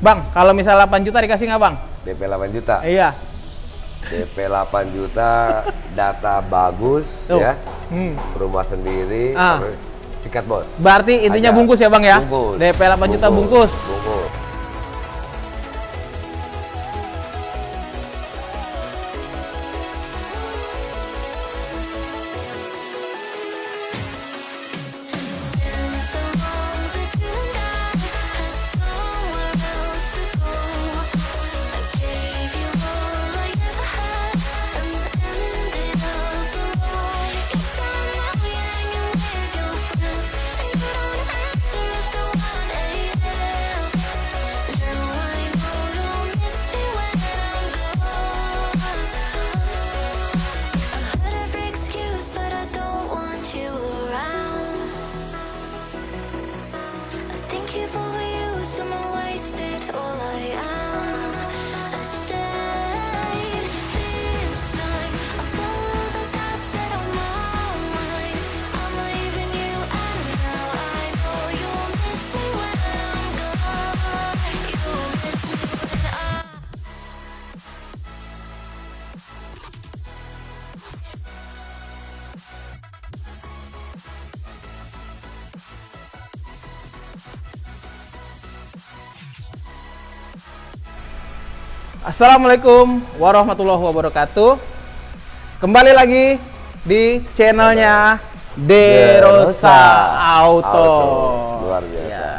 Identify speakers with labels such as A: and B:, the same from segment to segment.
A: Bang, kalau misalnya 8 juta dikasih nggak bang?
B: DP 8 juta.
A: Iya.
B: DP 8 juta, data bagus
A: Tuh.
B: ya.
A: Hmm.
B: Rumah sendiri.
A: Ah.
B: Sikat bos.
A: Berarti intinya
B: Aja.
A: bungkus ya bang ya?
B: Bungkus.
A: DP 8 juta bungkus.
B: Bungkus.
A: Assalamualaikum warahmatullahi wabarakatuh. Kembali lagi di channelnya Derosa Auto.
B: Auto. Luar biasa.
A: Ya.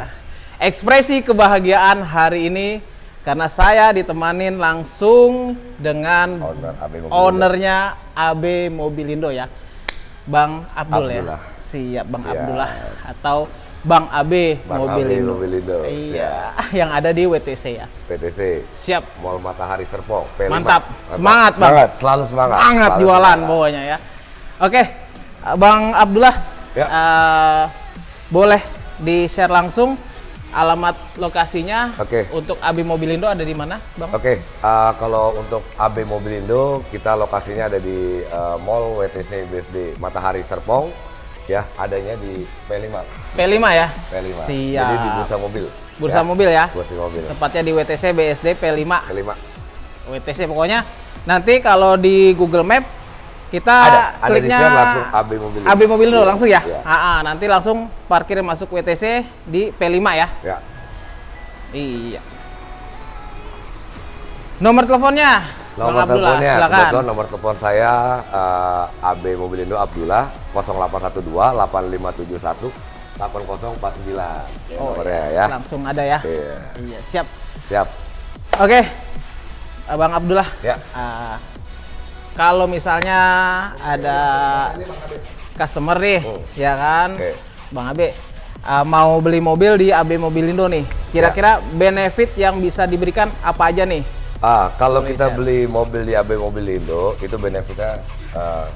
A: Ekspresi kebahagiaan hari ini karena saya ditemanin langsung dengan
B: Owner AB Mobilindo.
A: ownernya AB Mobilindo ya, Bang Abdul
B: Abdullah.
A: ya. Siap Bang
B: Siap.
A: Abdullah atau Bang AB
B: Bang AB
A: Mobilindo.
B: Mobilindo,
A: Iya, yang ada di WTC ya.
B: PTC.
A: Siap.
B: Mall Matahari Serpong. P5.
A: Mantap. Semangat, Bang.
B: Semangat, selalu semangat.
A: Semangat
B: Selalu
A: jualan
B: semangat.
A: pokoknya ya. Oke, Bang Abdullah,
B: Ya.
A: eh, boleh di share langsung alamat lokasinya
B: Oke.
A: untuk Abi Mobilindo ada di mana, Bang?
B: Oke, uh, kalau untuk AB Mobilindo, kita lokasinya ada di uh, Mall WTC BSD Matahari Serpong. Ya, adanya di P5.
A: P5 ya.
B: P5.
A: Siap.
B: Jadi di bursa mobil.
A: Bursa mobil ya.
B: Bursa mobil.
A: Tepatnya di WTC BSD P5.
B: P5.
A: WTC pokoknya. Nanti kalau di Google Map kita
B: Ada, ada di
A: kliknya
B: share langsung AB Mobilindo.
A: AB Mobilindo
B: Iya,
A: langsung ya.
B: iya.
A: Ah, ah, nanti langsung parkir masuk WTC di P5 ya.
B: Ya.
A: Iya. Nomor teleponnya,
B: Nomor teleponnya, kebetulan nomor telepon saya uh, AB Mobilindo Abdullah 0812 8571 8049.
A: Oh,
B: nomornya
A: iya.
B: ya.
A: Langsung ada ya.
B: Iya.
A: Iya, siap.
B: Siap.
A: Oke. Abang Abdullah.
B: Ya.
A: ah, kalau misalnya ada customer nih,
B: Hmm.
A: ya kan,
B: Oke.
A: Bang Abe, ah, mau beli mobil di AB Mobilindo nih, kira-kira
B: Ya.
A: benefit yang bisa diberikan apa aja nih?
B: Ah, kalau kita beli mobil di AB Mobilindo itu benefitnya uh,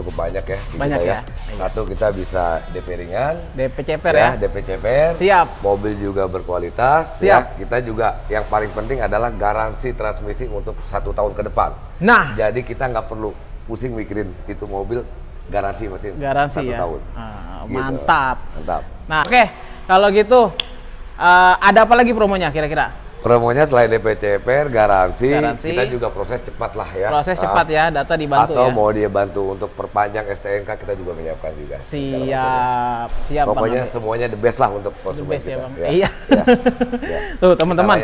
B: cukup banyak ya. di
A: Banyak
B: kita
A: ya. Iya.
B: Satu kita bisa DP ringan,
A: DP CPR ya?
B: DP CPR.
A: Siap.
B: Mobil juga berkualitas.
A: Siap.
B: Ya. Kita juga yang paling penting adalah garansi transmisi untuk satu tahun ke depan.
A: Nah,
B: Jadi kita nggak perlu pusing mikirin itu mobil garansi mesin
A: garansi
B: satu
A: ya.
B: tahun.
A: Ah,
B: Gitu.
A: Mantap.
B: Mantap.
A: Nah, oke. Kalau gitu, eh, ada apa lagi promonya kira-kira?
B: Promonya selain DP CPR, garansi,
A: Garansi.
B: kita juga proses cepat lah ya.
A: Proses
B: Ah.
A: cepat ya, data dibantu
B: Atau
A: ya.
B: mau dia bantu untuk perpanjang STNK kita juga menyiapkan juga.
A: Siap, siap
B: Pokoknya
A: Bang
B: semuanya the best lah untuk konsumen
A: best ya,
B: kita.
A: Bang.
B: Ya.
A: Iya.
B: Ya. Ya.
A: Tuh, teman-teman.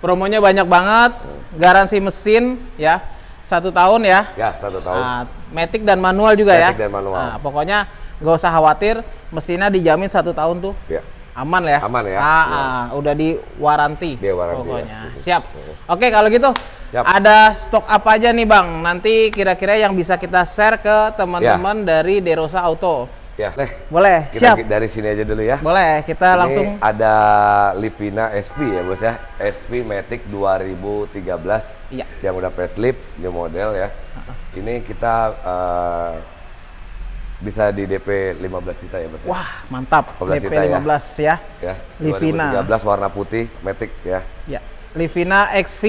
A: Promonya banyak banget. Garansi mesin ya. Satu tahun ya.
B: Ya satu tahun.
A: Nah, matic dan manual juga ya.
B: Matic dan manual.
A: Nah, pokoknya nggak usah khawatir, mesinnya dijamin satu tahun tuh.
B: Ya.
A: Aman ya?
B: Aman ya.
A: Ah,
B: Iya.
A: ah, udah di waranti.
B: Dia waranti,
A: Pokoknya.
B: ya.
A: Siap. Oke, kalau gitu
B: Siap.
A: ada stok apa aja nih, Bang? Nanti kira-kira yang bisa kita share ke teman-teman dari Derosa Auto.
B: Ya. Leh,
A: Boleh?
B: kita
A: Siap.
B: dari sini aja dulu ya.
A: Boleh, kita
B: Ini
A: langsung
B: ada Livina SP ya bos ya. SP Matic 2013
A: Iya.
B: yang udah facelift new model ya. Ini kita eh, bisa di DP 15 juta ya bos ya.
A: Wah, mantap.
B: 15
A: DP
B: juta ya.
A: 15 ya.
B: ya.
A: Livina.
B: 2013 warna putih Matic ya.
A: Ya. Livina XV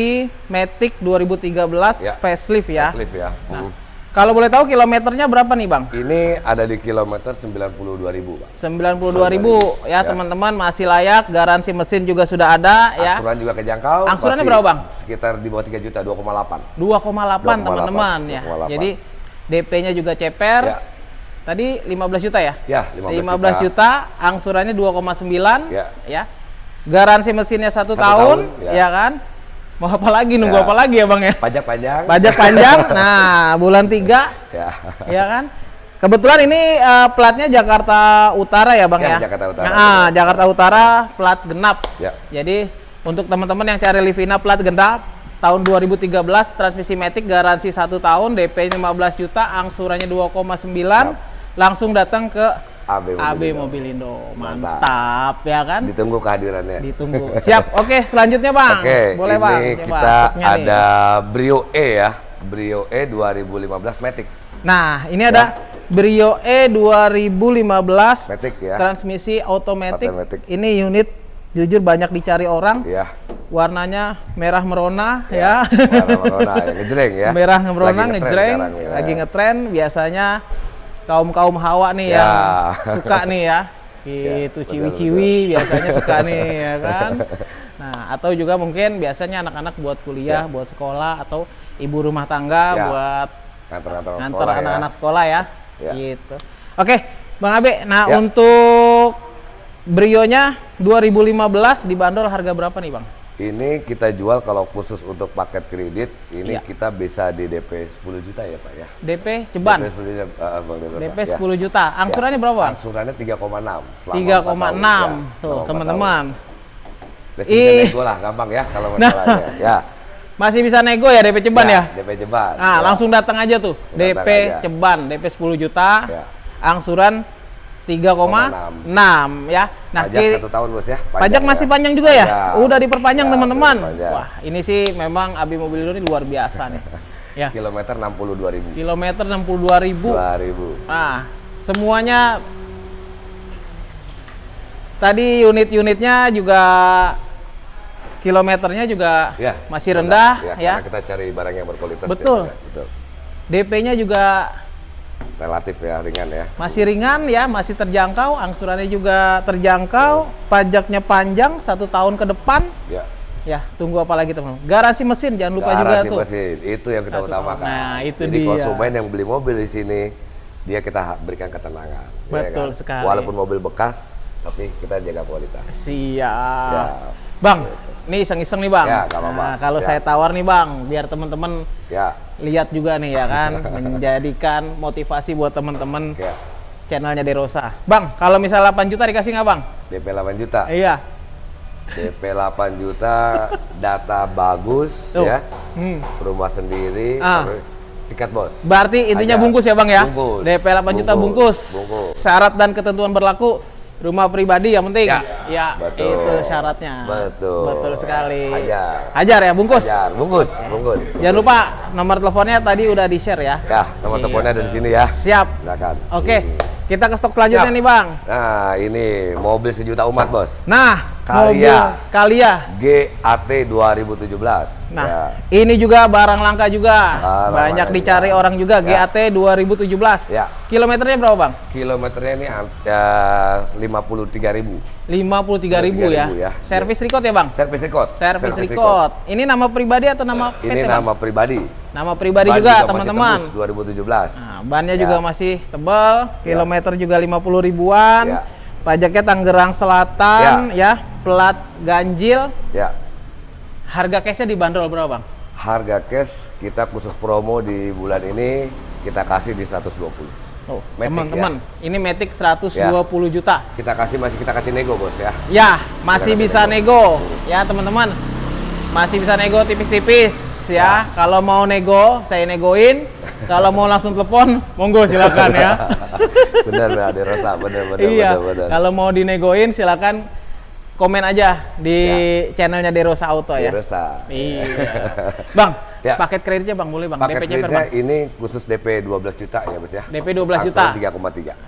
A: Matic 2013
B: Ya.
A: facelift ya.
B: Facelift ya.
A: Nah,
B: Hmm.
A: Kalau boleh tahu kilometernya berapa nih, Bang?
B: Ini ada di kilometer 92.000, Pak.
A: 92.000 ya,
B: Ya.
A: teman-teman masih layak, garansi mesin juga sudah ada ya.
B: Angsuran juga kejangkau.
A: Angsurannya berapa, Bang?
B: Sekitar di bawah 3 juta, 2,8.
A: 2,8 teman-teman ya.
B: 2,8.
A: Jadi DP-nya juga ceper.
B: Ya.
A: Tadi 15 juta ya?
B: Ya, 15,
A: 15 juta, angsurannya 2,9
B: Ya.
A: ya. Garansi mesinnya satu
B: Satu
A: tahun,
B: tahun, ya.
A: ya kan? Mau apa lagi nunggu
B: Ya.
A: apa lagi ya, Bang ya?
B: Pajak panjang.
A: Pajak panjang. Nah, bulan 3
B: Ya.
A: ya kan? Kebetulan ini eh, platnya Jakarta Utara ya, Bang
B: Ya,
A: ya?
B: Jakarta Utara,
A: Nah,
B: betul.
A: Jakarta Utara plat genap.
B: Ya.
A: Jadi untuk teman-teman yang cari Livina plat genap tahun 2013 transmisi matic garansi satu tahun DP 15 juta angsurannya 2,9 langsung datang ke
B: AB
A: AB
B: Mobilindo.
A: Mobilindo
B: Mantap.
A: mantap ya kan
B: Ditunggu kehadirannya.
A: ditunggu siap oke selanjutnya bang
B: Oke,
A: boleh
B: ini
A: bang Coba
B: kita
A: nih.
B: ada Brio E ya. Brio E 2015 Matic.
A: nah ini ada Brio E 2015
B: Matic ya.
A: transmisi automatic.
B: Automatic.
A: ini unit jujur banyak dicari orang
B: Ya.
A: warnanya merah merona ya,
B: merona ya, ngejreng ya.
A: merah merona
B: Lagi ngetren
A: ngejreng
B: sekarang ya.
A: lagi ngetren biasanya kaum kaum hawa nih
B: Ya.
A: yang suka nih ya gitu
B: betul,
A: ciwi-ciwi biasanya suka nih ya kan nah atau juga mungkin biasanya anak-anak buat kuliah
B: Ya.
A: buat sekolah atau ibu rumah tangga
B: Ya.
A: buat ngantar
B: sekolah ya.
A: anak-anak sekolah ya
B: Ya.
A: gitu oke bang Abe nah
B: Ya.
A: untuk Brio-nya 2015 dibanderol harga berapa nih bang
B: Ini kita jual kalau khusus untuk paket kredit, ini
A: Iya.
B: kita bisa di DP 10 juta ya Pak ya.
A: DP ceban
B: DP 10 juta, uh, Bang Derosa,
A: DP
B: ya.
A: 10 juta angsurannya
B: Ya.
A: berapa
B: Angsurannya 3,6. selama
A: 3,6
B: empat tahun, ya.
A: tuh
B: Selama
A: teman-teman Ih.
B: nego lah, gampang ya kalau
A: Nah.
B: masalahnya. ya.
A: masih bisa nego ya DP ceban ya,
B: DP Jeban.
A: nah
B: ya.
A: langsung datang aja tuh
B: Langsung
A: DP
B: aja.
A: ceban DP 10 juta
B: Ya.
A: angsuran 3,6 ya nah
B: Pajak
A: kiri-
B: satu tahun bos ya.
A: Pajak
B: ya.
A: masih panjang juga ya?
B: Panjang.
A: Udah diperpanjang
B: Ya,
A: teman-teman.
B: diperpanjang.
A: Wah, ini sih memang Abi Mobilindo ini luar biasa nih. Ya,
B: Kilometer 62 ribu.
A: kilometer 62.000.
B: 2 ribu.
A: Nah, semuanya tadi unit-unitnya juga kilometernya juga
B: Ya,
A: masih rendah ya.
B: Karena kita cari barang yang berkualitas.
A: Betul.
B: Ya, betul.
A: DP-nya juga
B: Relatif ya ringan ya.
A: masih ringan ya, masih terjangkau, angsurannya juga terjangkau, pajaknya panjang satu tahun ke depan.
B: Ya.
A: Ya, tunggu apa lagi teman? Garansi mesin jangan lupa juga
B: Garasi
A: tuh.
B: mesin itu yang kita
A: Satu
B: utamakan.
A: Nah, itu
B: Jadi
A: dia.
B: konsumen yang beli mobil di sini dia kita berikan ketenangan. ya
A: Betul
B: kan?
A: sekali.
B: Walaupun mobil bekas, tapi kita jaga kualitas.
A: Siap.
B: Siap.
A: Bang, ini iseng-iseng nih bang.
B: Ya, nggak apa-apa.
A: Nah, kalau
B: Siap.
A: saya tawar nih bang, biar teman-teman
B: Ya,
A: lihat juga nih ya kan, menjadikan motivasi buat teman-teman
B: ya.
A: channelnya Derosa. Bang, kalau misal 8 juta dikasih nggak bang?
B: DP 8 juta.
A: Iya.
B: DP 8 juta, data bagus
A: Tuh.
B: ya.
A: Hmm.
B: Rumah sendiri.
A: Ah.
B: Sikat bos.
A: Berarti intinya
B: Ajar.
A: bungkus ya bang ya?
B: Bungkus.
A: DP 8 juta bungkus.
B: Bungkus.
A: Syarat dan ketentuan berlaku rumah pribadi yang penting.
B: Ya. Betul.
A: itu syaratnya.
B: Betul.
A: Betul sekali.
B: Ajar.
A: Ajar ya bungkus.
B: Ajar. Bungkus, bungkus.
A: Jangan lupa nomor teleponnya tadi udah di-share ya.
B: Ya, nomor
A: Iya.
B: teleponnya ada di sini ya.
A: Siap.
B: Silakan.
A: Oke, kita ke stok selanjutnya
B: Siap.
A: nih, Bang.
B: Nah, ini mobil sejuta umat, Bos.
A: Nah,
B: Kalia.
A: mobil Kalia.
B: GAT 2017.
A: Nah,
B: Ya.
A: ini juga barang langka juga.
B: Barang
A: Banyak
B: langka
A: dicari
B: juga.
A: orang juga
B: Ya.
A: GAT 2017.
B: Ya.
A: Kilometernya berapa, Bang?
B: Kilometernya ini ya, 53.000.
A: 53.000 ya.
B: 53.000 ya.
A: Servis record ya, Bang?
B: Servis record.
A: Servis record. Ini nama pribadi atau nama PT,
B: Ini
A: Bang?
B: nama pribadi.
A: Nama pribadi
B: Ban
A: juga, teman-teman.
B: tembus 2017.
A: Nah, bannya
B: Ya.
A: juga masih tebal, kilometer juga 50 ribuan.
B: Ya.
A: Pajaknya Tangerang Selatan ya. plat ganjil.
B: Ya.
A: Harga cashnya dibanderol berapa, Bang?
B: Harga cash kita khusus promo di bulan ini kita kasih di 120.
A: Oh,
B: Matic,
A: teman-teman, ini Matic 120 juta.
B: Kita kasih masih kita kasih nego, Bos ya.
A: Ya, masih bisa nego. Ya, teman-teman. Masih bisa nego tipis-tipis ya. Kalau mau nego, saya negoin. Kalau mau langsung telepon, monggo silakan ya.
B: benar, benar, rasa, benar, benar,
A: iya.
B: benar, benar.
A: Kalau mau dinegoin silakan komen aja di channelnya Derosa Auto ya.
B: Rasa.
A: Iya. Bang,
B: Ya.
A: paket kreditnya Bang boleh Bang.
B: Paket
A: DP
B: kreditnya
A: Bang.
B: ini khusus DP 12 juta ya, Bos ya.
A: DP 12 juta.
B: Angsuran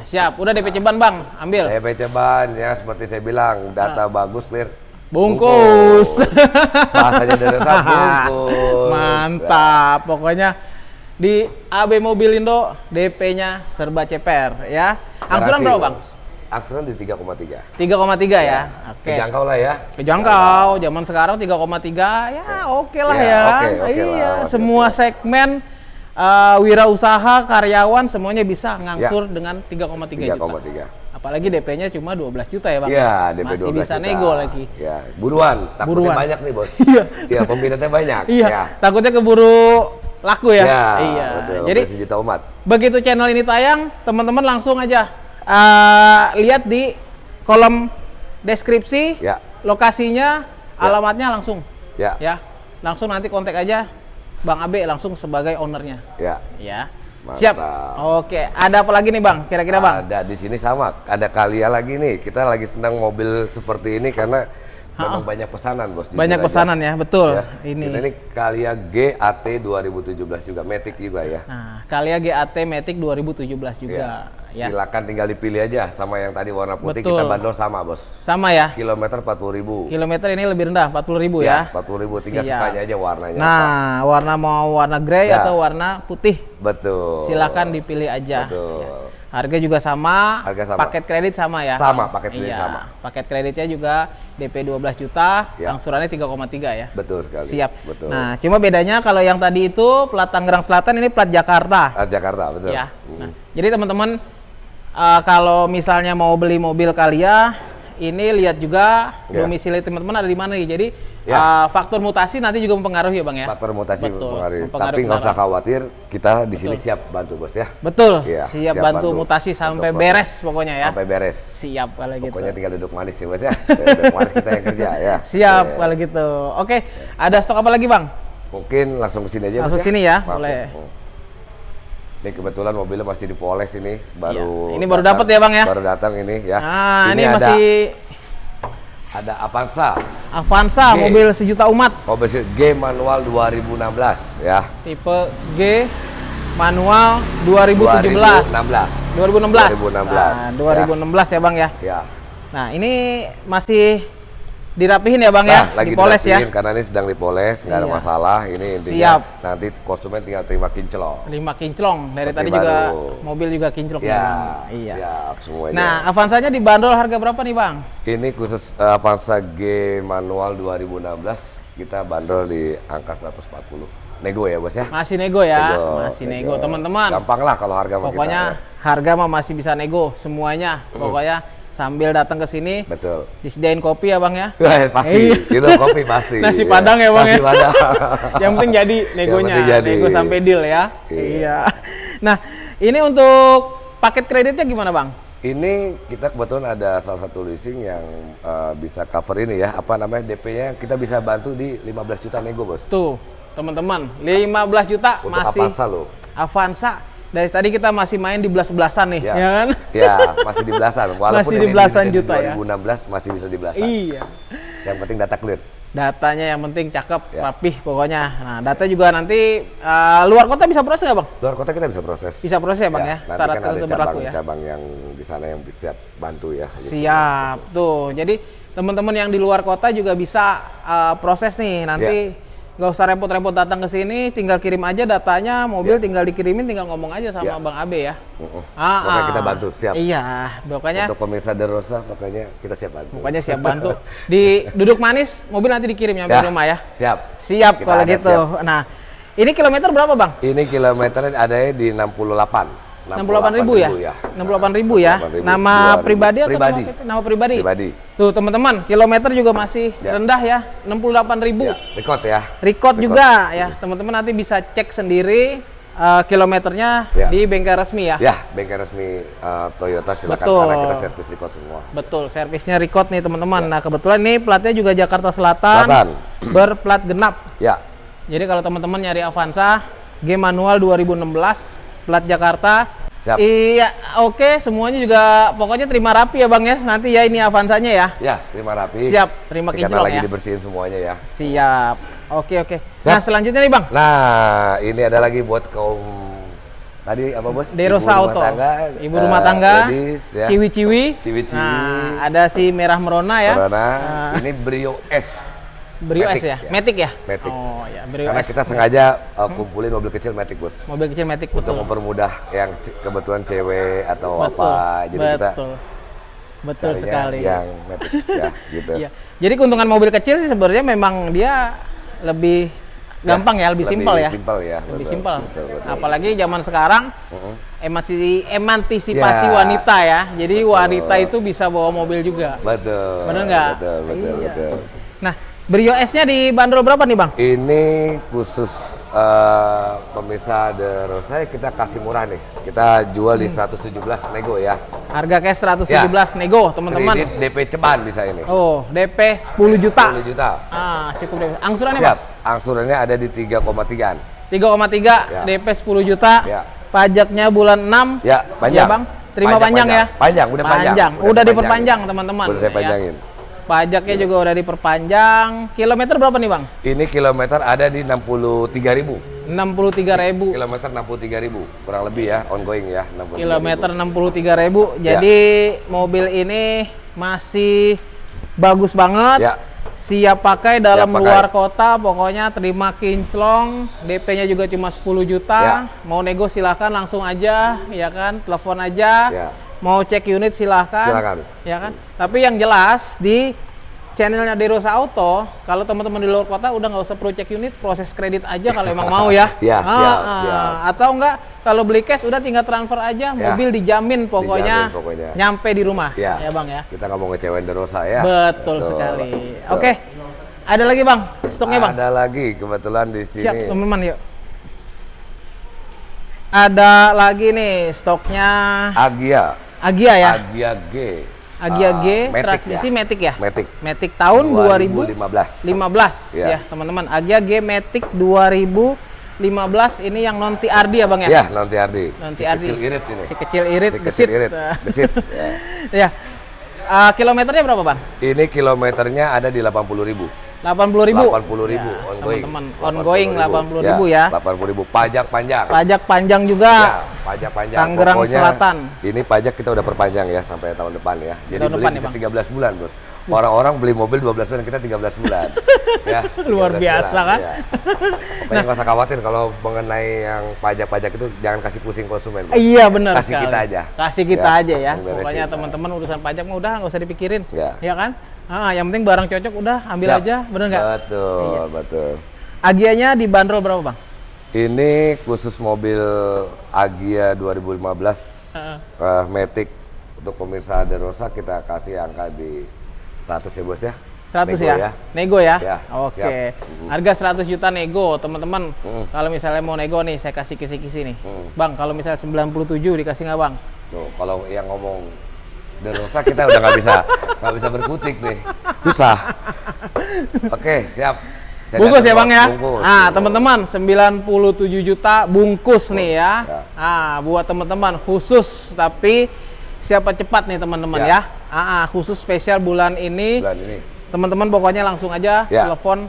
B: 3,3.
A: Siap, udah DP ceban Bang, ambil.
B: DP ceban ya seperti saya bilang, data bagus clear.
A: Bungkus.
B: Bahasanya dari bungkus.
A: Mantap. Pokoknya di AB Mobilindo DP-nya serba ceper ya. Angsuran berapa, Bang?
B: Angsuran di 3,3.
A: 3,3 ya. Oke.
B: Kejangkau lah ya.
A: Kejangkau, zaman sekarang 3,3 ya oke lah
B: Ya,
A: ya.
B: oke, oke
A: iya,
B: lah,
A: semua
B: oke.
A: segmen uh, wirausaha, karyawan semuanya bisa ngangsur
B: Ya.
A: dengan 3,3 juta.
B: 3,3.
A: Apalagi DP-nya cuma 12 juta ya, Bang.
B: Iya, DP
A: Masih
B: 12
A: bisa
B: juta.
A: nego lagi.
B: Ya, buruan. Takutnya
A: Buruan.
B: banyak nih, Bos.
A: Iya.
B: Iya, peminatnya banyak.
A: Iya,
B: Ya.
A: takutnya keburu laku ya.
B: Ya,
A: iya.
B: betul.
A: Jadi
B: juta umat.
A: begitu channel ini tayang, teman-teman langsung aja uh, lihat di kolom deskripsi
B: Ya.
A: lokasinya, alamatnya langsung
B: Ya.
A: ya. Langsung nanti kontak aja Bang Abe langsung sebagai ownernya
B: Ya.
A: ya.
B: Mantap.
A: Siap. Oke, ada apa lagi nih Bang? Kira-kira Bang?
B: Ada di sini sama. Ada Kalia lagi nih. Kita lagi senang mobil seperti ini karena memang banyak pesanan, Bos.
A: Banyak
B: aja.
A: pesanan ya, betul.
B: Ya.
A: Ini.
B: Kita ini Kalia GAT 2017 juga, Matic juga ya.
A: Nah, Kalia GAT Matic 2017 juga ya.
B: Silakan tinggal dipilih aja sama yang tadi warna putih
A: Betul.
B: kita bandrol sama, Bos.
A: Sama ya.
B: Kilometer 40.000.
A: Kilometer ini lebih rendah, 40.000 ya.
B: 40.000 tinggal
A: Siap.
B: sukanya aja warnanya. apa.
A: Nah, warna mau warna grey
B: Ya.
A: atau warna putih,
B: Betul.
A: silakan dipilih aja.
B: Betul.
A: Ya. Harga juga sama,
B: Harga sama.
A: paket kredit sama ya.
B: Sama, paket kredit
A: Iya.
B: sama.
A: Paket kreditnya juga DP 12 juta,
B: Ya.
A: angsurannya 3,3 ya.
B: Betul sekali.
A: Siap.
B: Betul.
A: Nah, cuma bedanya kalau yang tadi itu plat Tangerang Selatan ini plat Jakarta.
B: Ah, Jakarta, betul.
A: Ya.
B: Hmm.
A: Nah, jadi teman-teman uh, kalau misalnya mau beli mobil Kalia, ini lihat juga
B: Ya.
A: domisili teman-teman ada di mana nih. Jadi
B: Ya.
A: uh, faktor mutasi nanti juga mempengaruhi ya, Bang ya.
B: Faktor mutasi
A: Betul,
B: mempengaruhi.
A: mempengaruhi
B: Tapi nggak usah khawatir, kita di sini siap bantu bos ya.
A: Betul.
B: Iya,
A: siap,
B: siap
A: bantu,
B: bantu
A: mutasi sampai
B: untuk
A: beres pokoknya ya.
B: Sampai beres.
A: Siap kalau gitu.
B: Pokoknya tinggal duduk manis ya bos ya. duduk manis kita yang kerja ya.
A: Siap
B: Oke.
A: kalau gitu. Oke, ada stok apa lagi, Bang?
B: Mungkin langsung ke sini aja
A: Langsung
B: bos
A: sini ya,
B: Maaf,
A: boleh.
B: Ini kebetulan mobilnya masih dipoles ini, baru.
A: Iya, ini baru dapat ya, Bang, ya?
B: Baru datang ini ya.
A: Nah,
B: Sini
A: ini masih
B: ada Avanza,
A: Avanza
B: G.
A: mobil sejuta umat
B: mobil G manual 2016 ya.
A: tipe G manual 2017.
B: 2016.
A: 2016.
B: 2016,
A: Nah, 2016 ya, Bang ya.
B: Ya.
A: Nah, ini masih dirapihin ya, Bang
B: Nah,
A: ya,
B: lagi
A: dipoles ya.
B: karena ini sedang dipoles, nggak ada
A: Iya.
B: masalah. Ini intinya
A: Siap.
B: nanti konsumen tinggal terima kinclong.
A: 5 kinclong. Dari
B: Seperti
A: tadi juga
B: baru.
A: mobil juga kinclong
B: Ya.
A: Iya.
B: siap semuanya.
A: Nah, Avanzanya dibanderol harga berapa nih, Bang?
B: ini khusus eh, Avanza G manual 2016 kita bandrol di angka 140. Nego ya, Bos ya?
A: Masih nego ya, masih nego, teman-teman.
B: Gampang lah kalau harga
A: Pokoknya
B: kita. ya.
A: harga mah masih bisa nego semuanya. Pokoknya sambil datang ke sini
B: Betul.
A: disediain kopi ya, Bang ya.
B: Wah, pasti.
A: Iya.
B: Itu kopi pasti.
A: Nasi
B: Iya.
A: Padang ya, Bang,
B: Nasi
A: ya?
B: Padang.
A: Yang penting jadi negonya,
B: penting jadi.
A: nego sampai deal ya.
B: Iya.
A: Iya. Nah, ini untuk paket kreditnya gimana, Bang?
B: Ini kita kebetulan ada salah satu leasing yang eh, bisa cover ini ya. Apa namanya DP-nya kita bisa bantu di 15 juta nego, Bos.
A: Tuh, teman-teman, 15 juta
B: Untuk
A: masih
B: Avanza loh.
A: Avanza. Dari tadi kita masih main di belas-belasan nih,
B: Ya.
A: ya kan?
B: Ya, masih di belasan. Walaupun
A: Masih di
B: ini
A: belasan
B: di
A: juta ya.
B: 2016 masih bisa di belasan.
A: Iya.
B: Yang penting data clear.
A: Datanya yang penting cakep,
B: Ya.
A: rapih pokoknya. Nah, data juga nanti eh, luar kota bisa proses nggak, Bang?
B: Luar kota kita bisa proses.
A: Bisa proses ya, Bang ya?
B: Nanti
A: Syarat
B: kan ada
A: ya?
B: cabang-cabang yang di sana yang bisa bantu ya.
A: Siap. Tuh, jadi teman-teman yang di luar kota juga bisa eh, proses nih. Nanti
B: Ya.
A: Nggak usah repot-repot datang ke sini, tinggal kirim aja datanya, mobil
B: Ya.
A: tinggal dikirimin, tinggal ngomong aja sama
B: Ya.
A: Bang Abe ya.
B: Uh-uh.
A: Ah,
B: Pokoknya
A: ah.
B: kita bantu, siap.
A: Iya, pokoknya
B: Untuk pemirsa Derosa, makanya kita siap bantu.
A: pokoknya siap bantu. Di duduk manis, mobil nanti dikirim nyampe
B: Ya,
A: rumah ya.
B: Siap.
A: Siap
B: Kita
A: kalau gitu.
B: siap.
A: Nah, ini kilometer berapa, Bang?
B: Ini kilometernya ada di 68.
A: 68 ribu ya? 68 ribu ya?
B: 68.000,
A: Nama
B: 2000.
A: pribadi atau
B: Pribadi.
A: nama, nama pribadi?
B: Pribadi.
A: Tuh teman-teman, kilometer juga masih
B: Ya.
A: rendah ya, 68 ribu.
B: Ya, record ya.
A: Record
B: Record.
A: juga ya, teman-teman nanti bisa cek sendiri eh, kilometernya
B: Ya.
A: di bengkel resmi ya.
B: Ya, bengkel resmi uh, Toyota silakan
A: Betul.
B: karena kita servis record semua.
A: Betul, servisnya record nih teman-teman. Nah kebetulan ini platnya juga Jakarta Selatan,
B: Ya. Selatan.
A: berplat genap.
B: Ya,
A: Jadi kalau teman-teman nyari Avanza, G manual 2016, plat Jakarta.
B: Siap.
A: Iya, oke, semuanya juga pokoknya terima rapi ya Bang ya. Nanti ya ini Avanzanya ya.
B: ya terima rapi.
A: Siap, terima
B: Karena
A: kinclong
B: lagi
A: ya.
B: dibersihin semuanya ya.
A: Siap. Oke, oke. Nah, selanjutnya nih Bang.
B: Nah, ini ada lagi buat kaum tadi apa bos?
A: Derosa
B: Ibu
A: Auto.
B: rumah tangga,
A: Ibu
B: eh,
A: rumah tangga,
B: ladies, ya.
A: ciwi-ciwi.
B: Ciwi-ciwi.
A: Nah, ada si merah merona ya.
B: Corona.
A: Nah.
B: Ini Brio S
A: Brio
B: Matic,
A: S ya?
B: ya.
A: Matic ya?
B: Matic.
A: Oh ya, Brio
B: Karena
A: S.
B: kita sengaja uh, kumpulin mobil kecil Matic bos.
A: Mobil kecil Matic
B: Untuk
A: betul.
B: mempermudah yang kebetulan cewek atau
A: betul.
B: apa. Jadi kita
A: betul. Betul
B: carinya
A: sekali.
B: yang Matic ya gitu.
A: Iya. Jadi keuntungan mobil kecil sih sebenarnya memang dia lebih gampang ya, lebih, simpel ya.
B: Simpel ya.
A: Lebih
B: betul,
A: simpel.
B: Betul, betul.
A: Apalagi zaman sekarang
B: Mm-mm.
A: emansi- emantisipasi
B: Ya.
A: wanita ya. Jadi
B: Betul.
A: wanita itu bisa bawa mobil juga.
B: Betul.
A: Bener nggak?
B: Betul, betul,
A: Iya.
B: betul.
A: Nah, Brio S-nya dibanderol berapa nih, Bang?
B: Ini khusus eh, pemirsa The Rosa kita kasih murah nih. Kita jual di 117 nego ya.
A: Harga cash 117 nego, teman-teman.
B: Kredit DP ceban bisa ini.
A: Oh, DP 10 juta.
B: 10 juta.
A: Ah, cukup DP. Angsurannya,
B: Siap.
A: Bang?
B: Angsurannya ada di 3,3-an.
A: 3,3
B: Ya.
A: DP 10 juta.
B: Ya.
A: Pajaknya bulan 6.
B: Ya, panjang.
A: Ya, Bang. Terima
B: Panjang,
A: panjang, ya.
B: Panjang, udah panjang.
A: Udah,
B: diperpanjang.
A: diperpanjang, teman-teman.
B: Udah saya
A: Ya. Pajaknya juga udah diperpanjang. Kilometer berapa nih, Bang?
B: Ini kilometer ada di 63.000.
A: 63.000.
B: Kilometer 63.000. Kurang lebih ya, ongoing ya. 63.000.
A: Kilometer 63.000.
B: Ya.
A: Jadi mobil ini masih bagus banget.
B: Ya.
A: Siap pakai dalam
B: Siap pakai.
A: luar kota, pokoknya terima kinclong, DP-nya juga cuma 10 juta.
B: Ya.
A: Mau nego silahkan langsung aja, ya kan? Telepon aja.
B: Ya.
A: Mau cek unit silahkan.
B: Silakan.
A: Ya kan? Tapi yang jelas di channelnya Derosa Auto, kalau teman-teman di luar kota udah nggak usah perlu cek unit, proses kredit aja kalau emang mau ya.
B: Ya,
A: Ah,
B: siap,
A: ah.
B: siap.
A: Atau enggak kalau beli cash udah tinggal transfer aja,
B: Ya.
A: mobil dijamin pokoknya,
B: Dijamin pokoknya.
A: nyampe di rumah.
B: Ya.
A: ya Bang ya.
B: Kita nggak mau ngecewain The Rosa ya.
A: Betul, sekali. Oke. Ada lagi Bang, stoknya Bang.
B: Ada lagi kebetulan di sini.
A: Siap, teman-teman yuk. Ada lagi nih stoknya
B: Agia.
A: Agia ya.
B: Agia G.
A: Agia G,
B: Matic
A: transmisi
B: ya.
A: Matic ya.
B: Matic.
A: Matic tahun 2015
B: 2015.
A: ya,
B: Ya.
A: teman-teman. Agia G Matic 2015 ini yang non TRD ya Bang ya.
B: Ya, nanti Ardi.
A: Non
B: Si
A: TRD.
B: kecil irit ini.
A: Si kecil irit,
B: Si kecil irit. Gesit. ya.
A: ya. Ah, kilometernya berapa Bang?
B: Ini kilometernya ada di 80.000.
A: 80 ribu.
B: 80.000
A: Ya,
B: ongoing.
A: teman-teman, ongoing 80 ribu ya.
B: 80.000 pajak panjang.
A: Pajak panjang juga.
B: Ya, pajak panjang.
A: Tangerang
B: Pokoknya
A: Selatan.
B: Ini pajak kita udah perpanjang ya sampai tahun depan ya. Jadi
A: Tahun
B: beli
A: depan ya,
B: bisa
A: Bang?
B: 13 bulan, Bos. Orang-orang beli mobil 12 bulan, kita 13 bulan. ya.
A: Luar
B: 13
A: biasa,
B: bulan,
A: kan?
B: ya. Pokoknya nggak usah khawatir kalau mengenai yang pajak-pajak itu jangan kasih pusing konsumen. Bos.
A: Iya benar
B: Kasih
A: sekali.
B: kita aja.
A: Kasih kita
B: Ya,
A: aja ya. Pokoknya teman-teman urusan pajak mah udah nggak usah dipikirin.
B: Ya.
A: Ya kan? Ah, yang penting barang cocok udah ambil
B: Siap.
A: aja, bener nggak?
B: Betul,
A: Iya.
B: betul.
A: Agianya dibanderol berapa bang?
B: Ini khusus mobil Agia 2015
A: Heeh.
B: eh, Matic untuk pemirsa The Rosa kita kasih angka di 100 ya bos ya.
A: 100
B: Nego
A: ya? Nego ya?
B: Ya,
A: Oke.
B: siap. Mm.
A: Harga 100 juta nego, teman-teman.
B: Mm.
A: Kalau misalnya mau nego nih, saya kasih kisi-kisi nih.
B: Mm.
A: Bang, kalau misalnya 97 dikasih nggak bang?
B: Tuh, kalau yang ngomong The Rosa kita udah nggak bisa nggak bisa berkutik nih. Susah. Oke, siap. Saya
A: bungkus ya bang ya?
B: Bungkus.
A: Nah teman-teman 97 juta bungkus nih ya.
B: Ya.
A: Ah buat teman-teman khusus tapi siapa cepat nih teman-teman ya.
B: Ya.
A: Ah, ah, khusus spesial bulan ini.
B: Bulan ini.
A: Teman-teman pokoknya langsung aja
B: Ya.
A: telepon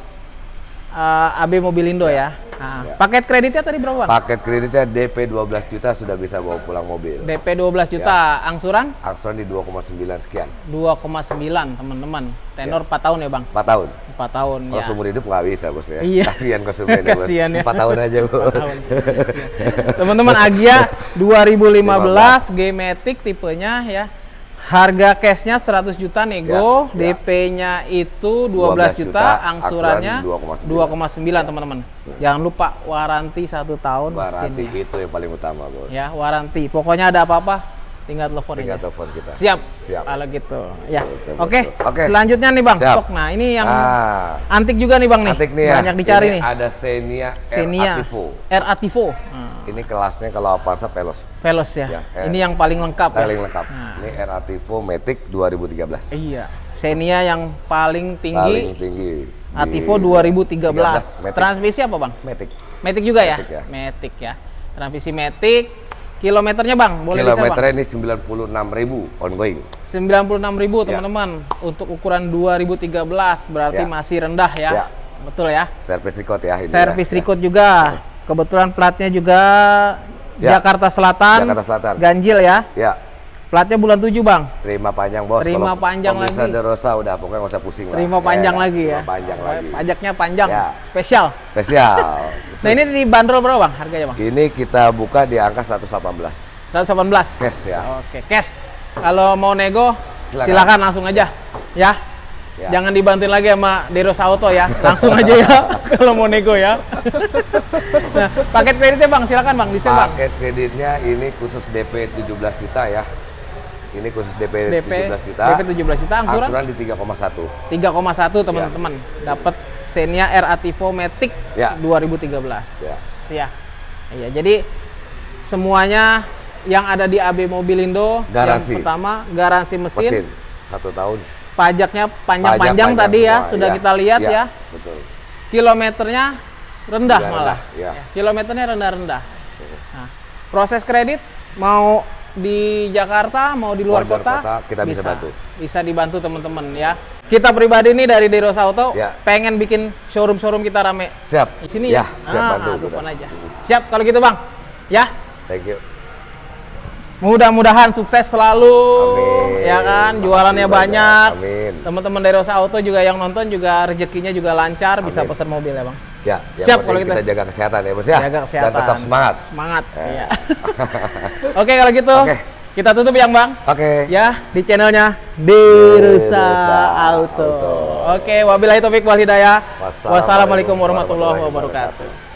A: eh, AB Mobilindo ya. Ah,
B: Ya.
A: Paket kreditnya tadi berapa bang?
B: Paket kreditnya DP 12 juta sudah bisa bawa pulang mobil.
A: DP 12 juta,
B: Ya.
A: angsuran
B: Aksuran di 2,9 sekian.
A: 2,9 teman-teman. Tenor 4 tahun ya bang?
B: 4 tahun.
A: 4 tahun
B: Kalau
A: ya.
B: seumur hidup nggak bisa bos ya.
A: Iya.
B: Kasihan konsumen ya bos.
A: Kasihan ya.
B: 4 tahun aja bu.
A: Teman-teman Agia 2015 G-Matic tipenya ya. Harga cashnya 100 juta nego,
B: Ya, ya.
A: DP-nya itu 12
B: 12
A: juta,
B: juta,
A: angsurannya
B: angsuran
A: 2,9 teman-teman. Jangan lupa waranti satu tahun
B: Waranti
A: mesinnya.
B: itu yang paling utama bos.
A: Ya, waranti. Pokoknya ada apa-apa tinggal telepon
B: Tinggal
A: aja.
B: telepon kita.
A: Siap.
B: Siap.
A: Kalau gitu. Ya. Oke.
B: Oke.
A: Selanjutnya nih Bang,
B: Siap.
A: stok. Nah, ini yang
B: Ah,
A: antik juga nih Bang nih.
B: Antik nih ya.
A: Banyak dicari
B: Ini
A: nih.
B: Ada Xenia,
A: Xenia
B: R Ativo.
A: R Ativo. Nah,
B: Ini kelasnya kalau Avanza Veloz.
A: Veloz ya.
B: Ya, R.
A: Ini yang paling lengkap ya.
B: Paling lengkap.
A: Nah.
B: Ini R Ativo Matic 2013.
A: Iya. Xenia yang paling tinggi.
B: Paling tinggi.
A: Ativo 2013.
B: 13, Matic.
A: Transmisi apa Bang?
B: Matic.
A: Matic juga ya?
B: Matic ya.
A: Matic ya. Transmisi Matic. Kilometernya Bang, boleh bisa Bang?
B: Kilometernya ini 96.000 ongoing.
A: 96.000
B: Ya.
A: teman-teman. Untuk ukuran 2013 berarti
B: Ya.
A: masih rendah ya.
B: Ya.
A: Betul ya.
B: Service record ya ini.
A: Servis
B: ya.
A: record juga. Kebetulan platnya juga
B: Ya.
A: Jakarta Selatan.
B: Jakarta Selatan.
A: Ganjil ya.
B: Ya.
A: Platnya bulan 7, Bang.
B: Terima panjang bos.
A: Terima
B: Kalau
A: panjang lagi.
B: De Rosa udah pokoknya nggak usah pusing lah.
A: Terima
B: Ya,
A: panjang
B: ya.
A: lagi ya.
B: Terima panjang lagi.
A: Pajaknya panjang.
B: Ya.
A: Spesial.
B: Spesial.
A: Nah, ini dibanderol berapa, Bang? Harganya, Bang?
B: Ini kita buka di angka 118
A: 118.
B: cash ya.
A: Oke, cash. Kalau mau nego,
B: Silakan.
A: silakan, langsung aja. Ya.
B: Ya.
A: Jangan dibantuin lagi sama Deros Auto ya. Langsung aja ya kalau mau nego ya. nah, paket kreditnya Bang, silakan Bang, di Bang.
B: Paket kreditnya ini khusus DP 17 juta ya. Ini khusus DP,
A: DP
B: 17 juta.
A: DP 17 juta, angsuran
B: Angsuran di 3,1.
A: 3,1 teman-teman. Dapat Xenia R Ativo Matic
B: Ya.
A: 2013.
B: Ya.
A: Ya. Iya, jadi semuanya yang ada di AB Mobilindo
B: Garansi.
A: yang pertama garansi mesin,
B: Mesin satu tahun.
A: pajaknya panjang-panjang
B: Pajak
A: tadi ya,
B: semua,
A: sudah kita lihat ya.
B: Betul.
A: Kilometernya rendah
B: Juga
A: malah.
B: rendah, ya.
A: Ya, Kilometernya rendah-rendah. Nah, proses kredit mau di Jakarta, mau di luar,
B: Luar
A: kota,
B: kota, kita bisa bantu.
A: Bisa dibantu teman-teman ya. Kita pribadi nih dari Deros Auto
B: Ya.
A: pengen bikin showroom-showroom kita rame
B: Siap.
A: di sini
B: ya.
A: ya.
B: siap
A: Ah,
B: bantu. kita.
A: aja. Siap kalau gitu, Bang. Ya.
B: Thank you.
A: Mudah-mudahan sukses selalu
B: Amin.
A: ya kan, jualannya
B: banyak.
A: banyak.
B: Amin.
A: Teman-teman dari Rosa Auto juga yang nonton juga rezekinya juga lancar, bisa
B: Amin.
A: pesan mobil ya, Bang.
B: Ya, yang
A: Siap, kalau kita-
B: kita jaga kesehatan ya, Bos ya.
A: Jaga kesehatan.
B: Dan tetap semangat.
A: Semangat.
B: Eh.
A: Iya. Oke, kalau gitu
B: Oke.
A: kita tutup yang Bang.
B: Oke.
A: Ya, di channelnya Derusa Auto.
B: Auto.
A: Oke, wabillahi taufik wal hidayah.
B: Wassalamualaikum warahmatullahi
A: wabarakatuh.